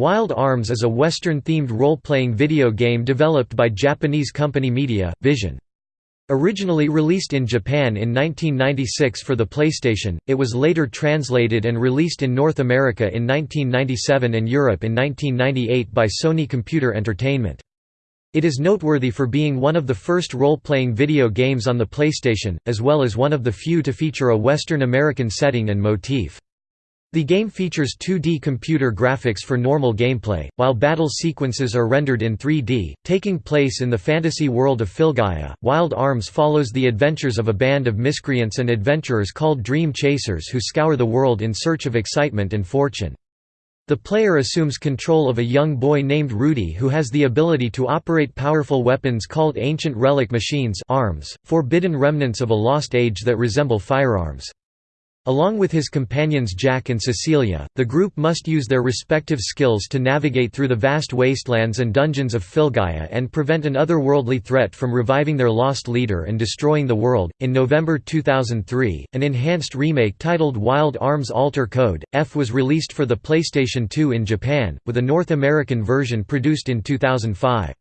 Wild Arms is a Western-themed role-playing video game developed by Japanese company Media, Vision. Originally released in Japan in 1996 for the PlayStation, it was later translated and released in North America in 1997 and Europe in 1998 by Sony Computer Entertainment. It is noteworthy for being one of the first role-playing video games on the PlayStation, as well as one of the few to feature a Western American setting and motif. The game features 2D computer graphics for normal gameplay, while battle sequences are rendered in 3D, taking place in the fantasy world of Filgaia. Wild Arms follows the adventures of a band of miscreants and adventurers called Dream Chasers who scour the world in search of excitement and fortune. The player assumes control of a young boy named Rudy who has the ability to operate powerful weapons called ancient relic machines arms, forbidden remnants of a lost age that resemble firearms. Along with his companions Jack and Cecilia, the group must use their respective skills to navigate through the vast wastelands and dungeons of Filgaia and prevent an otherworldly threat from reviving their lost leader and destroying the world. In November 2003, an enhanced remake titled Wild Arms Alter Code F was released for the PlayStation 2 in Japan, with a North American version produced in 2005.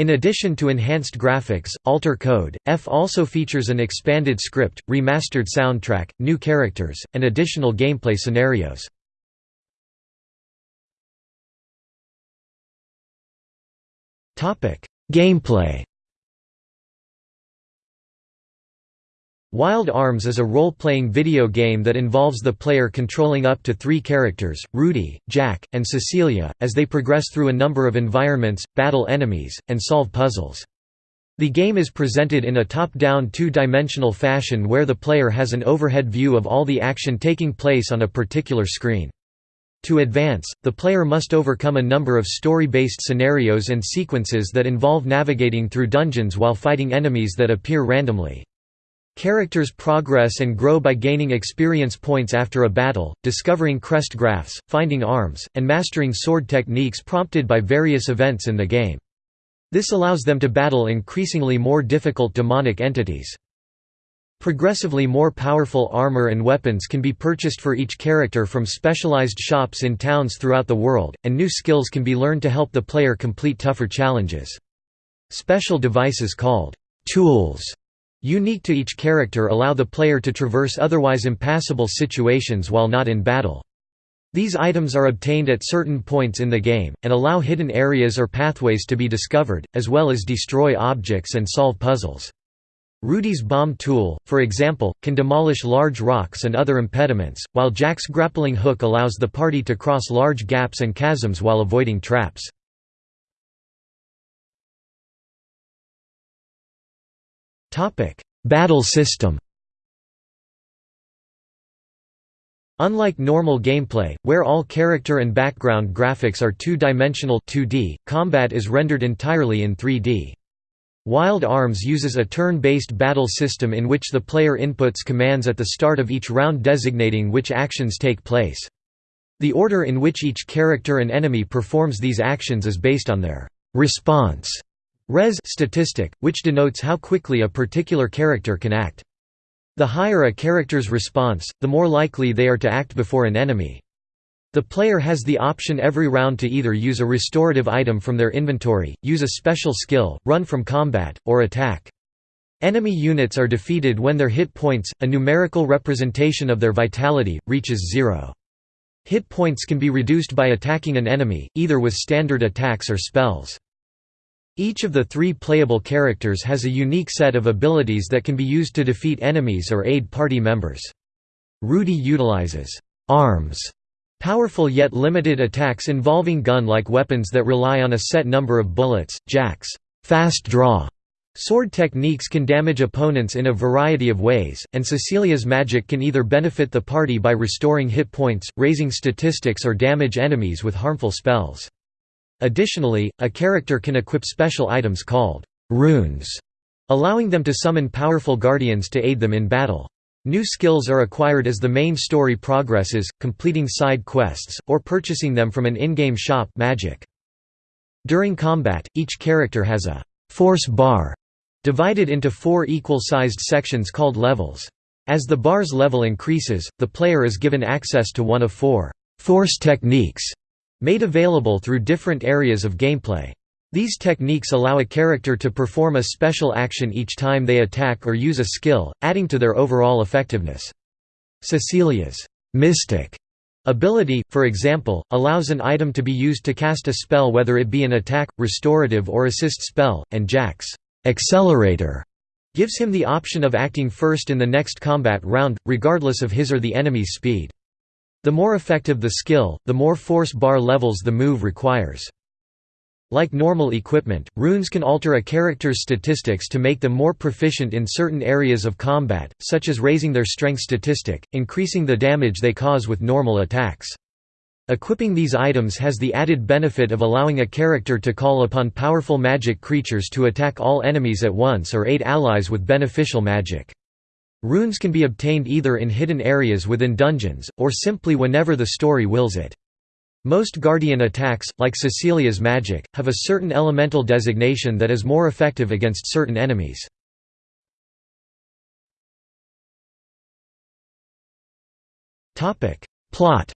In addition to enhanced graphics, Alter Code, F also features an expanded script, remastered soundtrack, new characters, and additional gameplay scenarios. Gameplay Wild Arms is a role-playing video game that involves the player controlling up to three characters, Rudy, Jack, and Cecilia, as they progress through a number of environments, battle enemies, and solve puzzles. The game is presented in a top-down two-dimensional fashion where the player has an overhead view of all the action taking place on a particular screen. To advance, the player must overcome a number of story-based scenarios and sequences that involve navigating through dungeons while fighting enemies that appear randomly. Characters progress and grow by gaining experience points after a battle, discovering crest graphs, finding arms, and mastering sword techniques prompted by various events in the game. This allows them to battle increasingly more difficult demonic entities. Progressively more powerful armor and weapons can be purchased for each character from specialized shops in towns throughout the world, and new skills can be learned to help the player complete tougher challenges. Special devices called tools unique to each character allow the player to traverse otherwise impassable situations while not in battle. These items are obtained at certain points in the game, and allow hidden areas or pathways to be discovered, as well as destroy objects and solve puzzles. Rudy's bomb tool, for example, can demolish large rocks and other impediments, while Jack's grappling hook allows the party to cross large gaps and chasms while avoiding traps. Topic: Battle system. Unlike normal gameplay, where all character and background graphics are two-dimensional 2D, combat is rendered entirely in 3D. Wild Arms uses a turn-based battle system in which the player inputs commands at the start of each round designating which actions take place. The order in which each character and enemy performs these actions is based on their response Res statistic, which denotes how quickly a particular character can act. The higher a character's response, the more likely they are to act before an enemy. The player has the option every round to either use a restorative item from their inventory, use a special skill, run from combat, or attack. Enemy units are defeated when their hit points, a numerical representation of their vitality, reaches zero. Hit points can be reduced by attacking an enemy, either with standard attacks or spells. Each of the three playable characters has a unique set of abilities that can be used to defeat enemies or aid party members. Rudy utilizes arms, powerful yet limited attacks involving gun-like weapons that rely on a set number of bullets. Jack's fast draw Sword techniques can damage opponents in a variety of ways, and Cecilia's magic can either benefit the party by restoring hit points, raising statistics or damage enemies with harmful spells. Additionally, a character can equip special items called runes, allowing them to summon powerful guardians to aid them in battle. New skills are acquired as the main story progresses, completing side quests, or purchasing them from an in-game shop magic. During combat, each character has a «force bar» divided into four equal-sized sections called levels. As the bar's level increases, the player is given access to one of four «force techniques» made available through different areas of gameplay. These techniques allow a character to perform a special action each time they attack or use a skill, adding to their overall effectiveness. Cecilia's mystic ability, for example, allows an item to be used to cast a spell whether it be an attack, restorative or assist spell, and Jack's accelerator gives him the option of acting first in the next combat round, regardless of his or the enemy's speed. The more effective the skill, the more force bar levels the move requires. Like normal equipment, runes can alter a character's statistics to make them more proficient in certain areas of combat, such as raising their strength statistic, increasing the damage they cause with normal attacks. Equipping these items has the added benefit of allowing a character to call upon powerful magic creatures to attack all enemies at once or aid allies with beneficial magic. Runes can be obtained either in hidden areas within dungeons, or simply whenever the story wills it. Most Guardian attacks, like Cecilia's magic, have a certain elemental designation that is more effective against certain enemies. Plot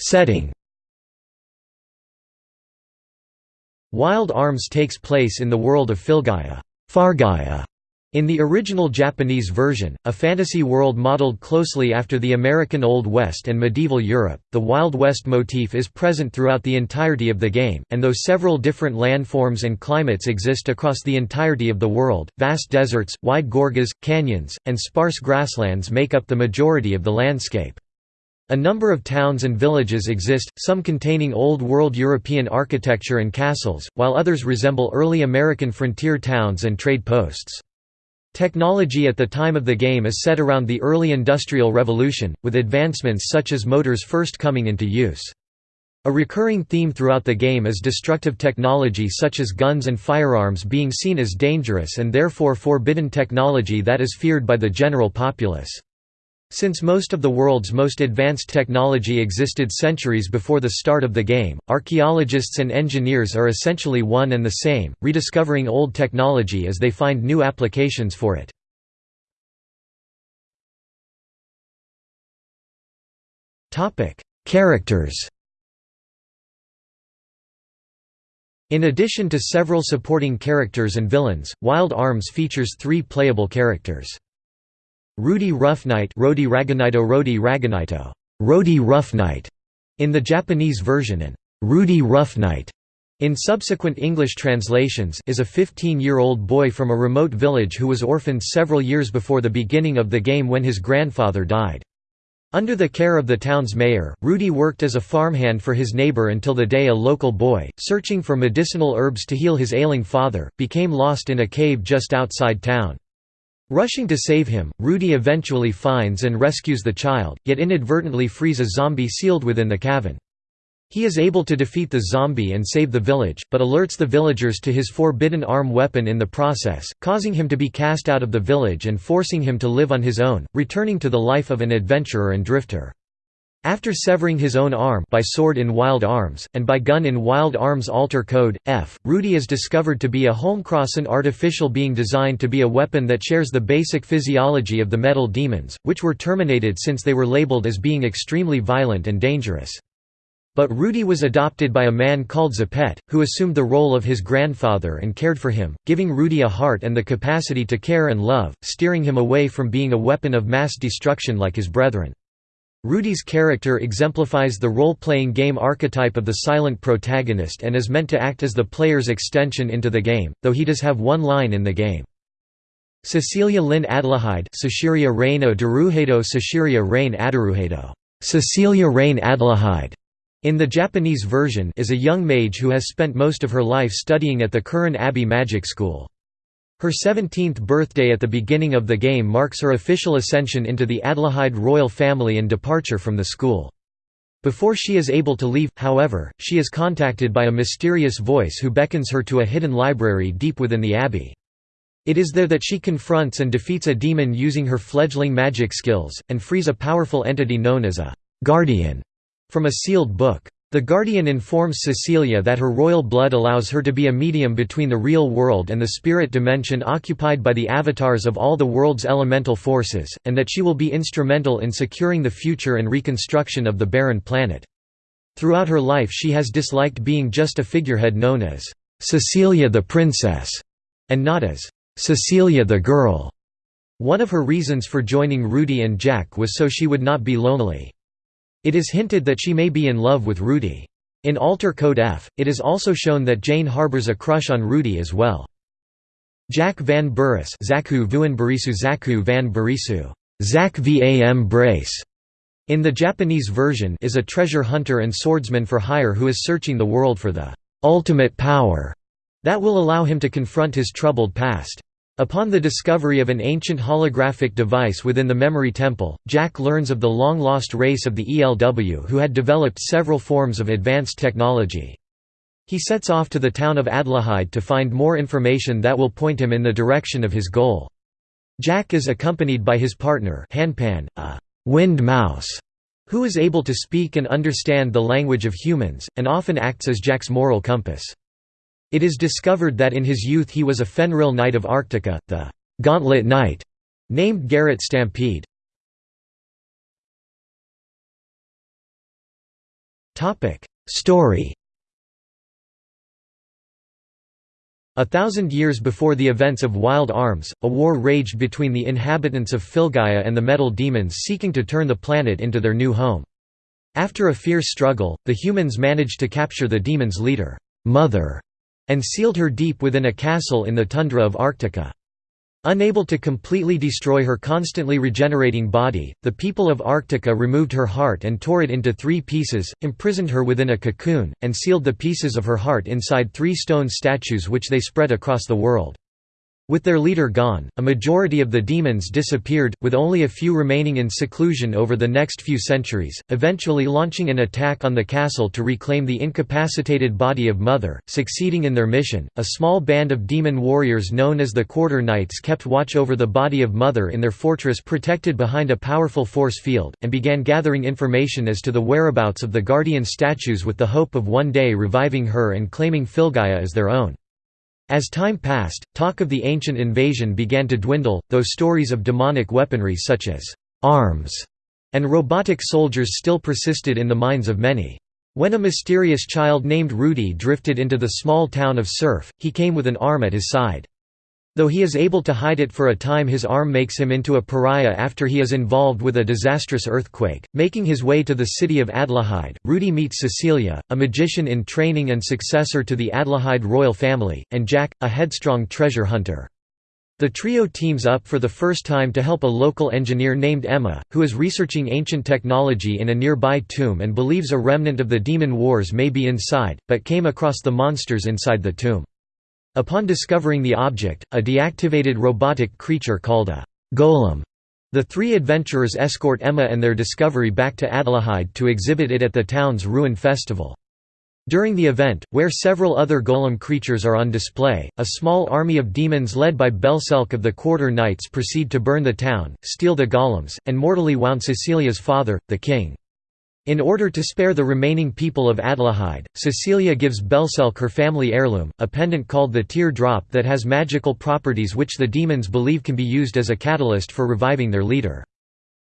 Setting Wild Arms takes place in the world of Filgaia Fargaia, in the original Japanese version, a fantasy world modeled closely after the American Old West and medieval Europe, the Wild West motif is present throughout the entirety of the game, and though several different landforms and climates exist across the entirety of the world, vast deserts, wide gorges, canyons, and sparse grasslands make up the majority of the landscape. A number of towns and villages exist, some containing Old World European architecture and castles, while others resemble early American frontier towns and trade posts. Technology at the time of the game is set around the early Industrial Revolution, with advancements such as motors first coming into use. A recurring theme throughout the game is destructive technology such as guns and firearms being seen as dangerous and therefore forbidden technology that is feared by the general populace. Since most of the world's most advanced technology existed centuries before the start of the game, archaeologists and engineers are essentially one and the same, rediscovering old technology as they find new applications for it. Characters In addition to several supporting characters and villains, Wild Arms features three playable characters. Rudy Rough-Knight Rodi Raganito Rodi Raganito Rodi Rough-Knight in the Japanese version and Rudy Rough-Knight in subsequent English translations is a 15-year-old boy from a remote village who was orphaned several years before the beginning of the game when his grandfather died. Under the care of the town's mayor, Rudy worked as a farmhand for his neighbor until the day a local boy, searching for medicinal herbs to heal his ailing father, became lost in a cave just outside town. Rushing to save him, Rudy eventually finds and rescues the child, yet inadvertently frees a zombie sealed within the cavern. He is able to defeat the zombie and save the village, but alerts the villagers to his forbidden arm weapon in the process, causing him to be cast out of the village and forcing him to live on his own, returning to the life of an adventurer and drifter. After severing his own arm by sword in Wild Arms, and by gun in Wild Arms Alter Code, F, Rudy is discovered to be a Holmcross an artificial being designed to be a weapon that shares the basic physiology of the metal demons, which were terminated since they were labeled as being extremely violent and dangerous. But Rudy was adopted by a man called Zepet, who assumed the role of his grandfather and cared for him, giving Rudy a heart and the capacity to care and love, steering him away from being a weapon of mass destruction like his brethren. Rudy's character exemplifies the role-playing game archetype of the silent protagonist and is meant to act as the player's extension into the game, though he does have one line in the game. Cecilia Lynn Adlehyde Cecilia Rain Daruhedo Cecilia Rain Adaruhedo Cecilia Rain Adelahide in the Japanese version is a young mage who has spent most of her life studying at the Kirin Abbey Magic School. Her 17th birthday at the beginning of the game marks her official ascension into the Adlehyde royal family and departure from the school. Before she is able to leave, however, she is contacted by a mysterious voice who beckons her to a hidden library deep within the abbey. It is there that she confronts and defeats a demon using her fledgling magic skills, and frees a powerful entity known as a «guardian» from a sealed book. The Guardian informs Cecilia that her royal blood allows her to be a medium between the real world and the spirit dimension occupied by the avatars of all the world's elemental forces, and that she will be instrumental in securing the future and reconstruction of the barren planet. Throughout her life she has disliked being just a figurehead known as Cecilia the Princess, and not as Cecilia the Girl. One of her reasons for joining Rudy and Jack was so she would not be lonely. It is hinted that she may be in love with Rudy. In Alter Code F, it is also shown that Jane harbors a crush on Rudy as well. Jack Van Burris Zaku Vuanbarisu Zaku Van Barisu Zach Vam Brace in the Japanese version is a treasure hunter and swordsman for hire who is searching the world for the ultimate power that will allow him to confront his troubled past. Upon the discovery of an ancient holographic device within the Memory Temple, Jack learns of the long-lost race of the ELW who had developed several forms of advanced technology. He sets off to the town of Adlehyde to find more information that will point him in the direction of his goal. Jack is accompanied by his partner Hanpan, a «wind mouse», who is able to speak and understand the language of humans, and often acts as Jack's moral compass. It is discovered that in his youth he was a Fenril Knight of Arctica, the «Gauntlet Knight», named Garrett Stampede. Story A thousand years before the events of Wild Arms, a war raged between the inhabitants of Filgaia and the metal demons seeking to turn the planet into their new home. After a fierce struggle, the humans managed to capture the demons' leader, Mother, and sealed her deep within a castle in the tundra of Arctica. Unable to completely destroy her constantly regenerating body, the people of Arctica removed her heart and tore it into three pieces, imprisoned her within a cocoon, and sealed the pieces of her heart inside three stone statues which they spread across the world. With their leader gone, a majority of the demons disappeared, with only a few remaining in seclusion over the next few centuries, eventually launching an attack on the castle to reclaim the incapacitated body of Mother. Succeeding in their mission, a small band of demon warriors known as the Quarter Knights kept watch over the body of Mother in their fortress protected behind a powerful force field, and began gathering information as to the whereabouts of the Guardian statues with the hope of one day reviving her and claiming Filgaia as their own. As time passed, talk of the ancient invasion began to dwindle, though stories of demonic weaponry such as arms and robotic soldiers still persisted in the minds of many. When a mysterious child named Rudy drifted into the small town of Surf, he came with an arm at his side. Though he is able to hide it for a time his arm makes him into a pariah after he is involved with a disastrous earthquake. Making his way to the city of Adlehyde, Rudy meets Cecilia, a magician in training and successor to the Adlehyde royal family, and Jack, a headstrong treasure hunter. The trio teams up for the first time to help a local engineer named Emma, who is researching ancient technology in a nearby tomb and believes a remnant of the demon wars may be inside, but came across the monsters inside the tomb. Upon discovering the object, a deactivated robotic creature called a golem, the three adventurers escort Emma and their discovery back to Adlehyde to exhibit it at the town's Ruin Festival. During the event, where several other golem creatures are on display, a small army of demons led by Belselk of the Quarter Knights proceed to burn the town, steal the golems, and mortally wound Cecilia's father, the king. In order to spare the remaining people of Adlehyde, Cecilia gives Belselk her family heirloom, a pendant called the Tear Drop that has magical properties which the demons believe can be used as a catalyst for reviving their leader.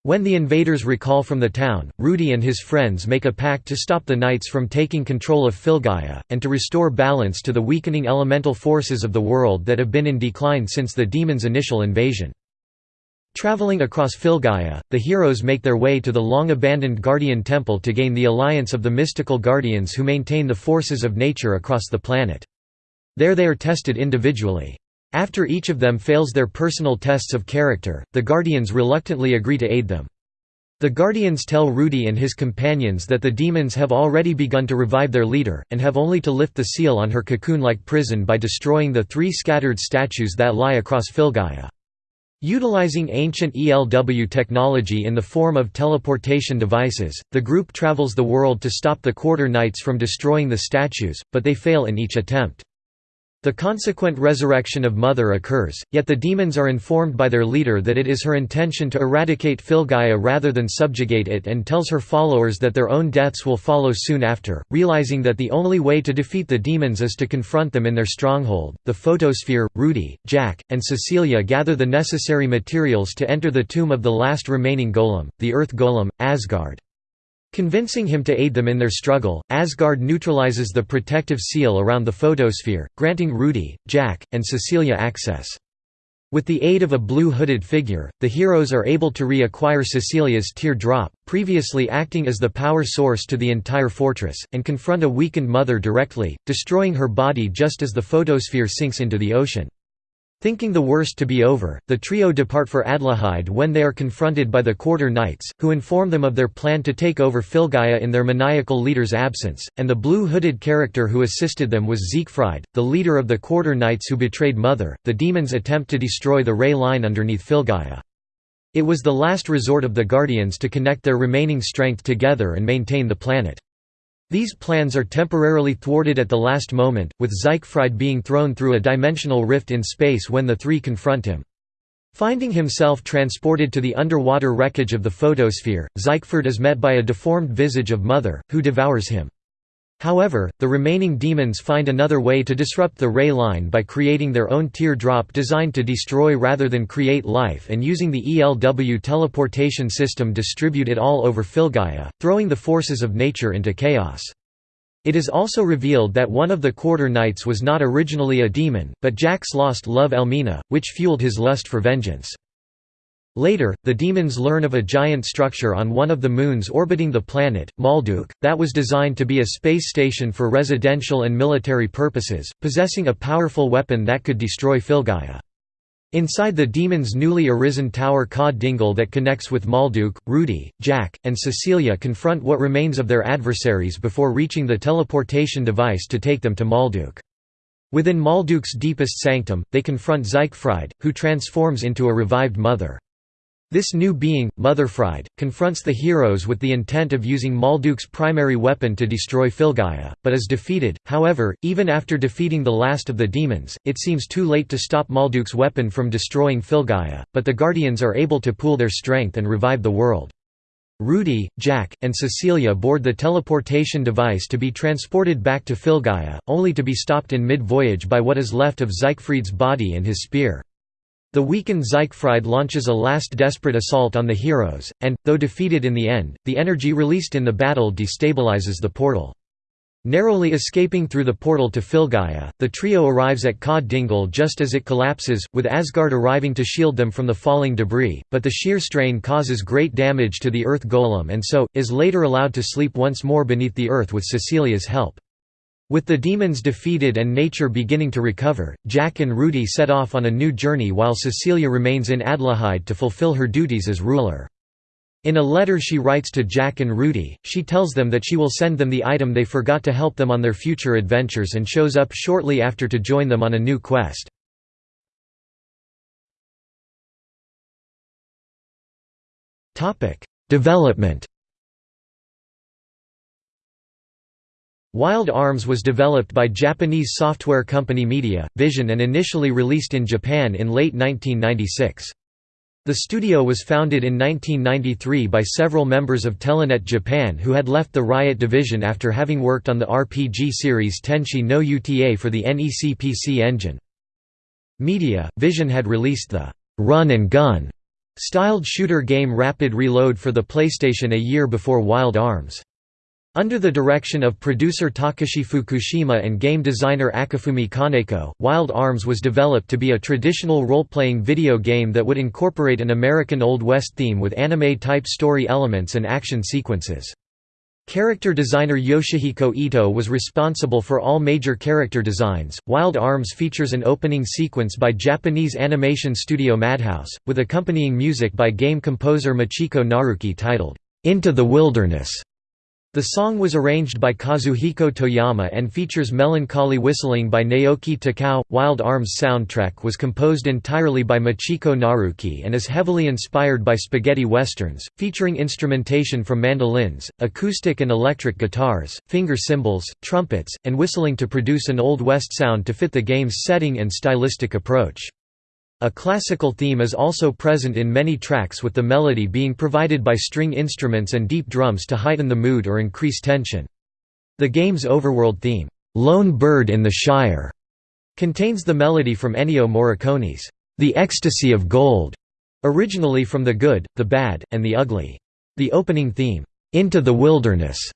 When the invaders recall from the town, Rudy and his friends make a pact to stop the knights from taking control of Filgaia, and to restore balance to the weakening elemental forces of the world that have been in decline since the demons' initial invasion. Traveling across Filgaia, the heroes make their way to the long-abandoned Guardian Temple to gain the alliance of the mystical guardians who maintain the forces of nature across the planet. There they are tested individually. After each of them fails their personal tests of character, the Guardians reluctantly agree to aid them. The Guardians tell Rudy and his companions that the demons have already begun to revive their leader, and have only to lift the seal on her cocoon-like prison by destroying the three scattered statues that lie across Filgaia. Utilizing ancient ELW technology in the form of teleportation devices, the group travels the world to stop the Quarter Knights from destroying the statues, but they fail in each attempt. The consequent resurrection of Mother occurs, yet the demons are informed by their leader that it is her intention to eradicate Filgaia rather than subjugate it and tells her followers that their own deaths will follow soon after. Realizing that the only way to defeat the demons is to confront them in their stronghold, the photosphere, Rudy, Jack, and Cecilia gather the necessary materials to enter the tomb of the last remaining golem, the Earth Golem, Asgard. Convincing him to aid them in their struggle, Asgard neutralizes the protective seal around the photosphere, granting Rudy, Jack, and Cecilia access. With the aid of a blue hooded figure, the heroes are able to reacquire Cecilia's tear drop, previously acting as the power source to the entire fortress, and confront a weakened mother directly, destroying her body just as the photosphere sinks into the ocean. Thinking the worst to be over, the trio depart for Adlehyde when they are confronted by the Quarter Knights, who inform them of their plan to take over Filgaia in their maniacal leader's absence, and the blue-hooded character who assisted them was Siegfried, the leader of the Quarter Knights who betrayed Mother. The demons attempt to destroy the ray line underneath Filgaia. It was the last resort of the Guardians to connect their remaining strength together and maintain the planet. These plans are temporarily thwarted at the last moment, with Siegfried being thrown through a dimensional rift in space when the three confront him. Finding himself transported to the underwater wreckage of the photosphere, Siegfried is met by a deformed visage of Mother, who devours him. However, the remaining demons find another way to disrupt the ray line by creating their own tear drop designed to destroy rather than create life and using the ELW teleportation system distribute it all over Filgaia, throwing the forces of nature into chaos. It is also revealed that one of the Quarter Knights was not originally a demon, but Jack's lost love Elmina, which fueled his lust for vengeance. Later, the demons learn of a giant structure on one of the moons orbiting the planet, Malduk, that was designed to be a space station for residential and military purposes, possessing a powerful weapon that could destroy Filgaia. Inside the demon's newly arisen tower Ka Dingel that connects with Malduk, Rudy, Jack, and Cecilia confront what remains of their adversaries before reaching the teleportation device to take them to Malduk. Within Malduk's deepest sanctum, they confront Siegfried, who transforms into a revived mother. This new being, Motherfried, confronts the heroes with the intent of using Malduk's primary weapon to destroy Filgaia, but is defeated. However, even after defeating the last of the demons, it seems too late to stop Malduk's weapon from destroying Filgaia, but the Guardians are able to pool their strength and revive the world. Rudy, Jack, and Cecilia board the teleportation device to be transported back to Filgaia, only to be stopped in mid-voyage by what is left of Siegfried's body and his spear. The weakened Siegfried launches a last desperate assault on the heroes, and, though defeated in the end, the energy released in the battle destabilizes the portal. Narrowly escaping through the portal to Filgaia, the trio arrives at Ka Dingel just as it collapses, with Asgard arriving to shield them from the falling debris, but the sheer strain causes great damage to the Earth Golem and so, is later allowed to sleep once more beneath the earth with Cecilia's help. With the demons defeated and nature beginning to recover, Jack and Rudy set off on a new journey while Cecilia remains in Adlehyde to fulfill her duties as ruler. In a letter she writes to Jack and Rudy, she tells them that she will send them the item they forgot to help them on their future adventures and shows up shortly after to join them on a new quest. Development Wild Arms was developed by Japanese software company Media, Vision and initially released in Japan in late 1996. The studio was founded in 1993 by several members of Telenet Japan who had left the Riot division after having worked on the RPG series Tenshi no Uta for the NEC PC Engine. Media, Vision had released the «Run and Gun» styled shooter game Rapid Reload for the PlayStation a year before Wild Arms. Under the direction of producer Takashi Fukushima and game designer Akifumi Kaneko, Wild Arms was developed to be a traditional role-playing video game that would incorporate an American Old West theme with anime-type story elements and action sequences. Character designer Yoshihiko Ito was responsible for all major character designs. Wild Arms features an opening sequence by Japanese animation studio Madhouse, with accompanying music by game composer Michiko Naruke titled, Into the Wilderness. The song was arranged by Kazuhiko Toyama and features melancholy whistling by Naoki Takao. Wild Arms soundtrack was composed entirely by Michiko Naruke and is heavily inspired by spaghetti westerns, featuring instrumentation from mandolins, acoustic and electric guitars, finger cymbals, trumpets, and whistling to produce an Old West sound to fit the game's setting and stylistic approach. A classical theme is also present in many tracks with the melody being provided by string instruments and deep drums to heighten the mood or increase tension. The game's overworld theme, "'Lone Bird in the Shire' contains the melody from Ennio Morricone's "'The Ecstasy of Gold' originally from The Good, the Bad, and the Ugly. The opening theme, "'Into the Wilderness'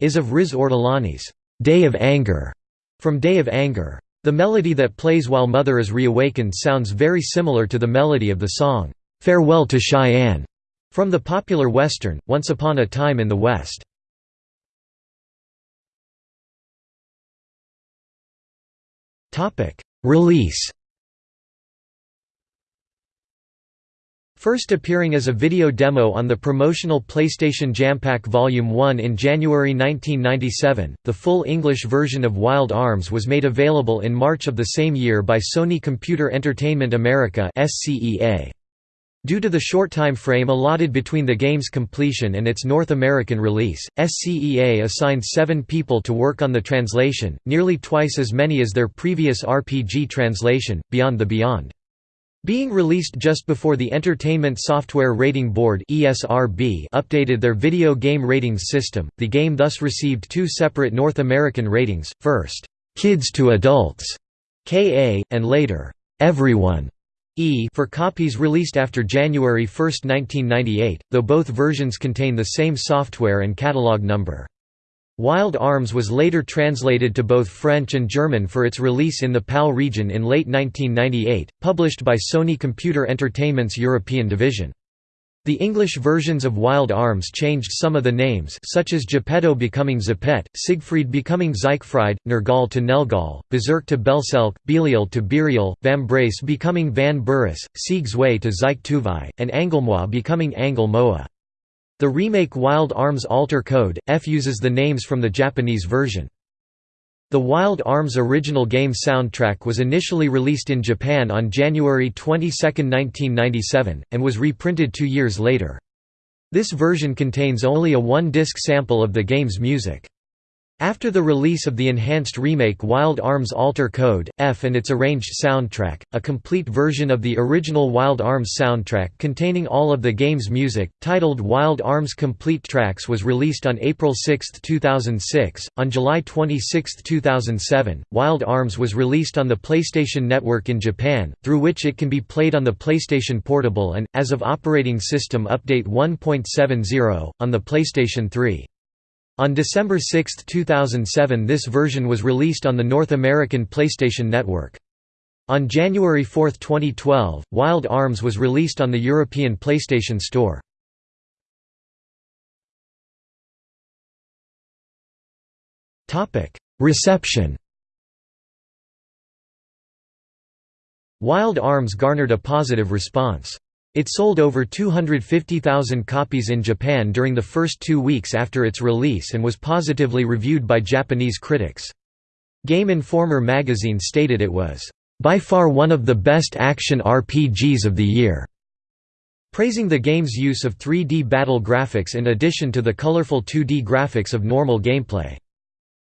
is of Riz Ortolani's "'Day of Anger' from Day of Anger. The melody that plays while Mother is reawakened sounds very similar to the melody of the song, "'Farewell to Cheyenne' from the popular western, Once Upon a Time in the West. Release First appearing as a video demo on the promotional PlayStation Jampack Volume 1 in January 1997, the full English version of Wild Arms was made available in March of the same year by Sony Computer Entertainment America Due to the short time frame allotted between the game's completion and its North American release, SCEA assigned seven people to work on the translation, nearly twice as many as their previous RPG translation, Beyond the Beyond. Being released just before the Entertainment Software Rating Board updated their video game ratings system, the game thus received two separate North American ratings: first, "Kids to Adults" (KA), and later, "Everyone" E for copies released after January 1, 1998, though both versions contain the same software and catalog number. Wild Arms was later translated to both French and German for its release in the PAL region in late 1998, published by Sony Computer Entertainment's European division. The English versions of Wild Arms changed some of the names such as Geppetto becoming Zeppet, Siegfried becoming Siegfried, Nergal to Nelgal, Berserk to Belselk, Belial to Birial, Vambrace becoming Van Burris, Sieg Zwei to Tuvai, and Angelmoa becoming Angel Moa. The remake Wild Arms Alter Code, F uses the names from the Japanese version. The Wild Arms original game soundtrack was initially released in Japan on January 22, 1997, and was reprinted two years later. This version contains only a one-disc sample of the game's music. After the release of the enhanced remake Wild Arms Alter Code, F and its arranged soundtrack, a complete version of the original Wild Arms soundtrack containing all of the game's music, titled Wild Arms Complete Tracks was released on April 6, 2006. On July 26, 2007, Wild Arms was released on the PlayStation Network in Japan, through which it can be played on the PlayStation Portable and, as of Operating System Update 1.70, on the PlayStation 3. On December 6, 2007 this version was released on the North American PlayStation Network. On January 4, 2012, Wild Arms was released on the European PlayStation Store. Reception Wild Arms garnered a positive response. It sold over 250,000 copies in Japan during the first two weeks after its release and was positively reviewed by Japanese critics. Game Informer magazine stated it was, "...by far one of the best action RPGs of the year." praising the game's use of 3D battle graphics in addition to the colorful 2D graphics of normal gameplay.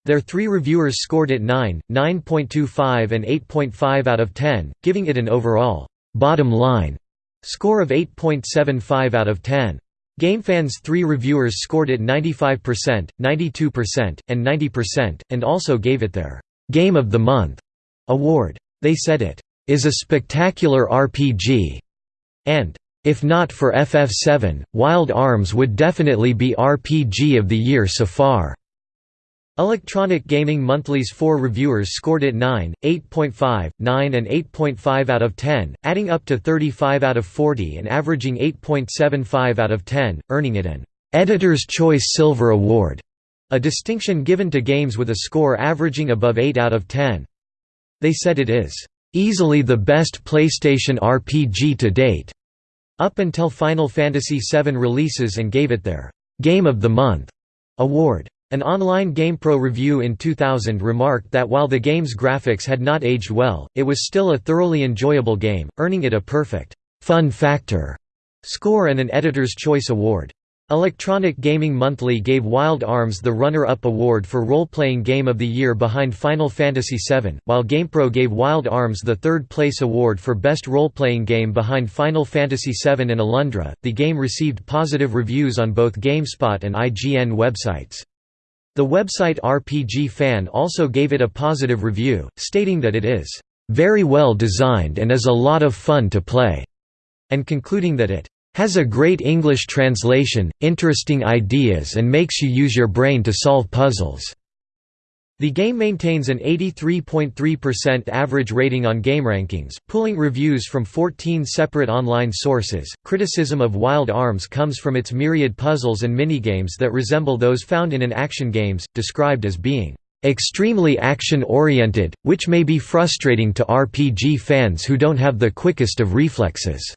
Their three reviewers scored it 9, 9.25 and 8.5 out of 10, giving it an overall bottom line Score of 8.75 out of 10. GameFan's three reviewers scored it 95%, 92%, and 90%, and also gave it their «Game of the Month» award. They said it «is a spectacular RPG» and «if not for FF7, Wild Arms would definitely be RPG of the year so far». Electronic Gaming Monthly's four reviewers scored it 9, 8.5, 9 and 8.5 out of 10, adding up to 35 out of 40 and averaging 8.75 out of 10, earning it an «Editor's Choice Silver Award», a distinction given to games with a score averaging above 8 out of 10. They said it is «easily the best PlayStation RPG to date», up until Final Fantasy VII releases and gave it their «Game of the Month» award. An online GamePro review in 2000 remarked that while the game's graphics had not aged well, it was still a thoroughly enjoyable game, earning it a perfect fun factor score and an Editor's Choice Award. Electronic Gaming Monthly gave Wild Arms the runner-up award for role-playing game of the year behind Final Fantasy VII, while GamePro gave Wild Arms the third-place award for best role-playing game behind Final Fantasy VII and Alundra. The game received positive reviews on both GameSpot and IGN websites. The website RPG Fan also gave it a positive review, stating that it is very well designed and is a lot of fun to play, and concluding that it has a great English translation, interesting ideas and makes you use your brain to solve puzzles." The game maintains an 83.3% average rating on GameRankings, pulling reviews from 14 separate online sources. Criticism of Wild Arms comes from its myriad puzzles and minigames that resemble those found in an action games, described as being extremely action-oriented, which may be frustrating to RPG fans who don't have the quickest of reflexes.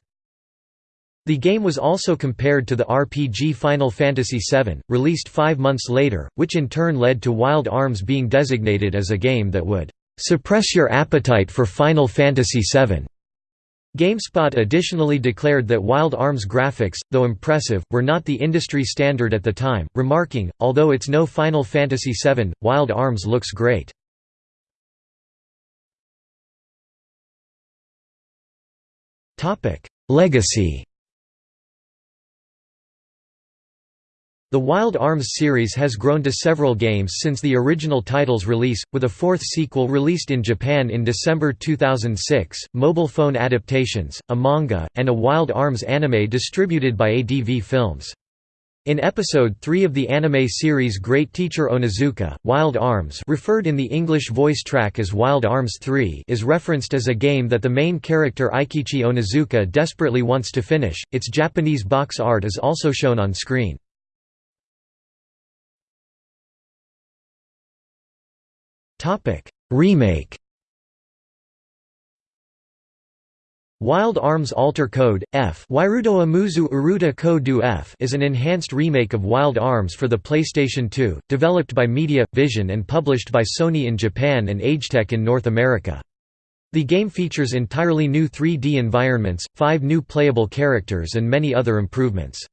The game was also compared to the RPG Final Fantasy VII, released five months later, which in turn led to Wild Arms being designated as a game that would "...suppress your appetite for Final Fantasy VII." GameSpot additionally declared that Wild Arms graphics, though impressive, were not the industry standard at the time, remarking, although it's no Final Fantasy VII, Wild Arms looks great. Legacy The Wild Arms series has grown to several games since the original title's release, with a fourth sequel released in Japan in December 2006, mobile phone adaptations, a manga, and a Wild Arms anime distributed by ADV Films. In Episode 3 of the anime series Great Teacher Onizuka, Wild Arms referred in the English voice track as Wild Arms 3 is referenced as a game that the main character Eikichi Onizuka desperately wants to finish. Its Japanese box art is also shown on screen. Topic: Remake. Wild Arms Alter Code F Amuzu Uruta Code F is an enhanced remake of Wild Arms for the PlayStation 2, developed by Media Vision and published by Sony in Japan and Agetec in North America. The game features entirely new 3D environments, five new playable characters and many other improvements.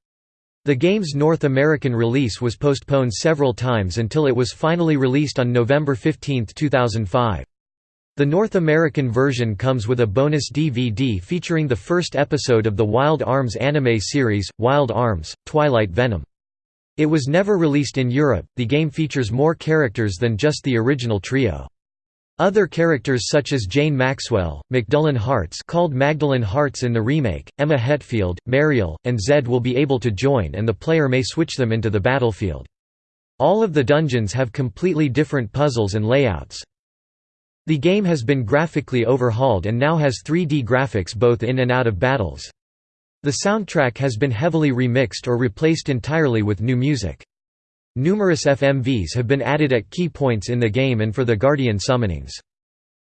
The game's North American release was postponed several times until it was finally released on November 15, 2005. The North American version comes with a bonus DVD featuring the first episode of the Wild Arms anime series, Wild Arms Twilight Venom. It was never released in Europe. The game features more characters than just the original trio. Other characters such as Jane Maxwell, Macdullan Harts called Magdalene Harts in the remake, Emma Hetfield, Mariel, and Zed will be able to join and the player may switch them into the battlefield. All of the dungeons have completely different puzzles and layouts. The game has been graphically overhauled and now has 3D graphics both in and out of battles. The soundtrack has been heavily remixed or replaced entirely with new music. Numerous FMVs have been added at key points in the game and for the Guardian summonings.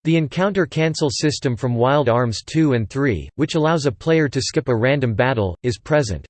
The encounter cancel system from Wild Arms 2 and 3, which allows a player to skip a random battle, is present.